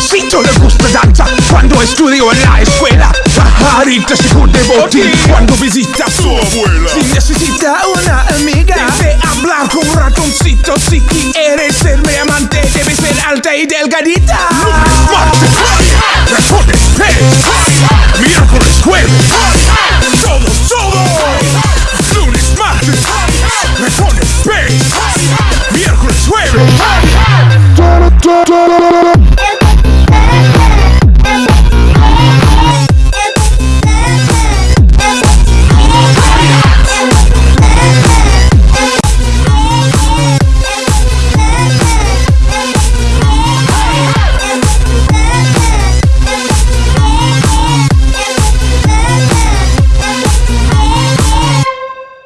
Luisito le gusta danza cuando estudió en la escuela. Pajarita llegó de botín cuando visita a su abuela. Si necesita una amiga, debe hablar con un ratoncito. Si quieres ser mi amante, debe ser alta y delgadita.